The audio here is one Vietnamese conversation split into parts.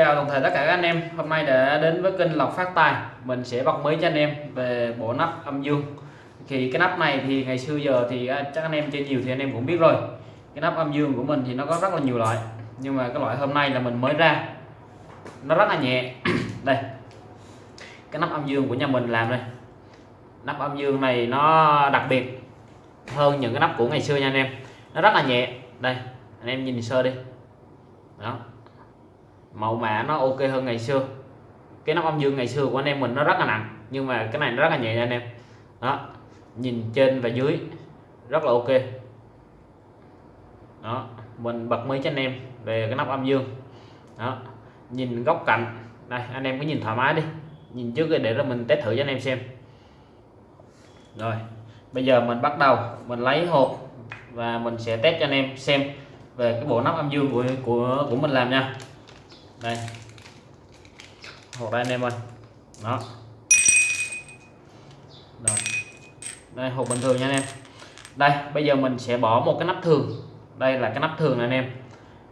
Chào toàn thể tất cả các anh em. Hôm nay đã đến với kênh Lọc Phát Tài. Mình sẽ bật mới cho anh em về bộ nắp âm dương. Thì cái nắp này thì ngày xưa giờ thì à, chắc anh em chơi nhiều thì anh em cũng biết rồi. Cái nắp âm dương của mình thì nó có rất là nhiều loại. Nhưng mà cái loại hôm nay là mình mới ra. Nó rất là nhẹ. Đây. Cái nắp âm dương của nhà mình làm đây. Nắp âm dương này nó đặc biệt hơn những cái nắp của ngày xưa nha anh em. Nó rất là nhẹ. Đây, anh em nhìn sơ đi. Đó màu mã nó ok hơn ngày xưa. Cái nắp âm dương ngày xưa của anh em mình nó rất là nặng, nhưng mà cái này nó rất là nhẹ nha anh em. Đó, nhìn trên và dưới, rất là ok. Đó, mình bật mới cho anh em về cái nắp âm dương. Đó, nhìn góc cạnh. Đây, anh em cứ nhìn thoải mái đi. Nhìn trước để rồi mình test thử cho anh em xem. Rồi, bây giờ mình bắt đầu, mình lấy hộp và mình sẽ test cho anh em xem về cái bộ nắp âm dương của của của mình làm nha đây. Hộp đây anh em ơi. Đó. Rồi. Đây hộp bình thường nha anh em. Đây, bây giờ mình sẽ bỏ một cái nắp thường. Đây là cái nắp thường này anh em.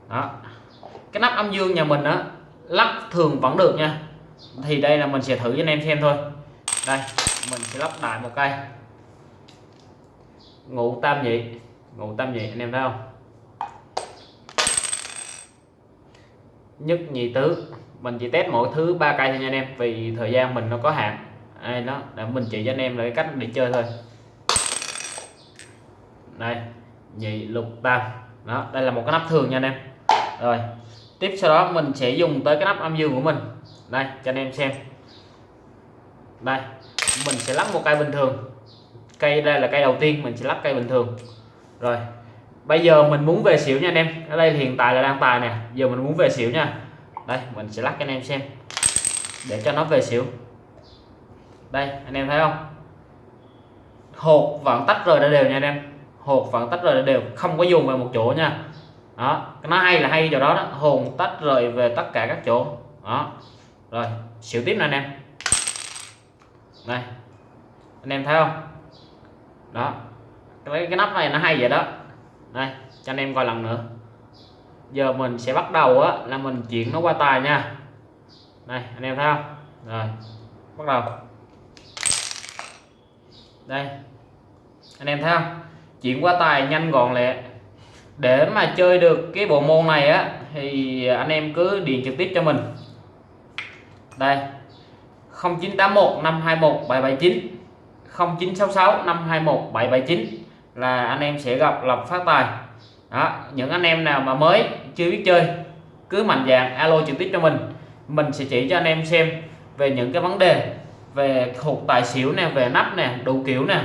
Đó. Cái nắp âm dương nhà mình á, lắp thường vẫn được nha. Thì đây là mình sẽ thử cho anh em xem thôi. Đây, mình sẽ lắp đại một cây. Ngủ tam nhị. Ngủ tam nhị, anh em thấy không? Nhất nhị tứ. Mình chỉ test mỗi thứ ba cây thôi nha anh em, vì thời gian mình nó có hạn. Đây, đó, để mình chỉ cho anh em là cái cách để chơi thôi. Đây, nhị lục tam đó, đây là một cái nắp thường nha anh em. Rồi, tiếp sau đó mình sẽ dùng tới cái nắp âm dương của mình. Đây, cho anh em xem. Đây, mình sẽ lắp một cây bình thường. Cây đây là cây đầu tiên, mình sẽ lắp cây bình thường. Rồi bây giờ mình muốn về xỉu nha anh em. Ở đây hiện tại là đang tài nè. Giờ mình muốn về xỉu nha. Đây mình sẽ lắc cho anh em xem. Để cho nó về xỉu. Đây anh em thấy không? Hột vẫn tách rời ra đều nha anh em. Hột vẫn tách rời ra đều. Không có dùng về một chỗ nha. Đó nó hay là hay chỗ đó, đó. Hồn tách rời về tất cả các chỗ. Đó. Rồi xỉu tiếp nè anh em. Đây. Anh em thấy không? Đó. Cái, cái nắp này nó hay vậy đó đây, cho anh em coi lần nữa. Giờ mình sẽ bắt đầu á, là mình chuyển nó qua tài nha. Này anh em thấy không? Rồi, bắt đầu. Đây, anh em thấy không? Chuyển qua tài nhanh gọn lẹ. Để mà chơi được cái bộ môn này á, thì anh em cứ điện trực tiếp cho mình. Đây 0981 521 779 0966 521 779 là anh em sẽ gặp lộc phát tài. Đó, những anh em nào mà mới, chưa biết chơi, cứ mạnh dạng alo trực tiếp cho mình. Mình sẽ chỉ cho anh em xem về những cái vấn đề về hụt tài xỉu nè, về nắp nè, đủ kiểu nè.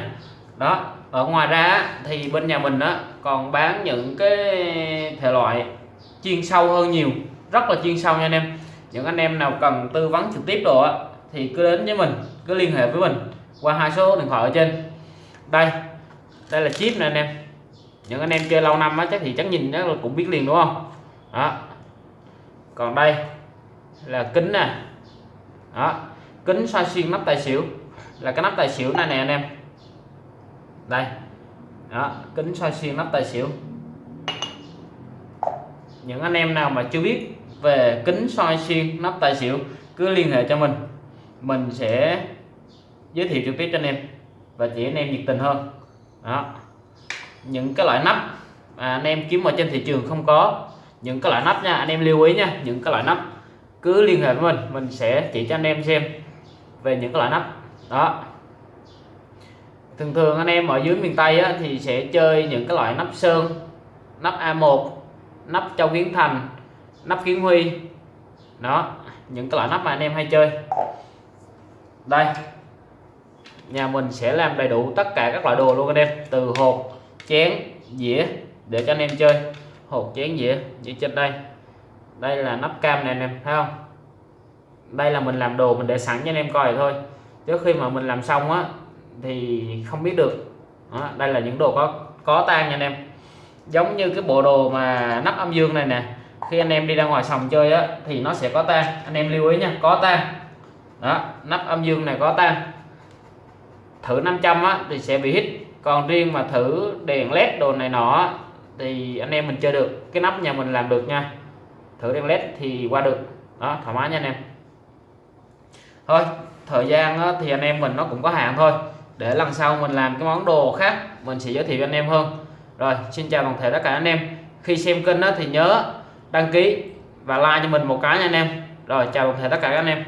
Đó, ở ngoài ra thì bên nhà mình đó còn bán những cái thể loại chuyên sâu hơn nhiều, rất là chuyên sâu nha anh em. Những anh em nào cần tư vấn trực tiếp đồ thì cứ đến với mình, cứ liên hệ với mình qua hai số điện thoại ở trên. Đây đây là chip nè anh em. Những anh em chơi lâu năm á, chắc thì chắc nhìn nó cũng biết liền đúng không? Đó. Còn đây là kính nè. Đó. Kính soi xuyên nắp tài xỉu. Là cái nắp tài xỉu này nè anh em. Đây. Đó, kính soi xuyên nắp tài xỉu. Những anh em nào mà chưa biết về kính soi xuyên nắp tài xỉu, cứ liên hệ cho mình. Mình sẽ giới thiệu trực tiếp cho anh em và chỉ anh em nhiệt tình hơn đó. Những cái loại nắp à, anh em kiếm ở trên thị trường không có những cái loại nắp nha anh em lưu ý nha những cái loại nắp cứ liên hệ với mình mình sẽ chỉ cho anh em xem về những cái loại nắp. Đó. Thường thường anh em ở dưới miền Tây á, thì sẽ chơi những cái loại nắp sơn nắp A1 nắp châu kiến thành nắp kiến huy. Đó những cái loại nắp mà anh em hay chơi. Đây nhà mình sẽ làm đầy đủ tất cả các loại đồ luôn anh em. Từ hộp chén dĩa để cho anh em chơi. Hộp chén dĩa như trên đây. Đây là nắp cam này anh em thấy không? Đây là mình làm đồ mình để sẵn cho anh em coi thôi. Trước khi mà mình làm xong á thì không biết được. Đó, đây là những đồ có có tan nha anh em. Giống như cái bộ đồ mà nắp âm dương này nè. Khi anh em đi ra ngoài sòng chơi á thì nó sẽ có tan anh em lưu ý nha có tan đó nắp âm dương này có tan thử 500 á thì sẽ bị hít còn riêng mà thử đèn led đồ này nọ thì anh em mình chơi được. Cái nắp nhà mình làm được nha. Thử đèn led thì qua được. Đó thoải mái nha anh em. Thôi thời gian á, thì anh em mình nó cũng có hạn thôi. Để lần sau mình làm cái món đồ khác mình sẽ giới thiệu cho anh em hơn. Rồi xin chào toàn thể tất cả anh em. Khi xem kênh đó thì nhớ đăng ký và like cho mình một cái nha anh em. Rồi chào toàn thể tất cả các anh em.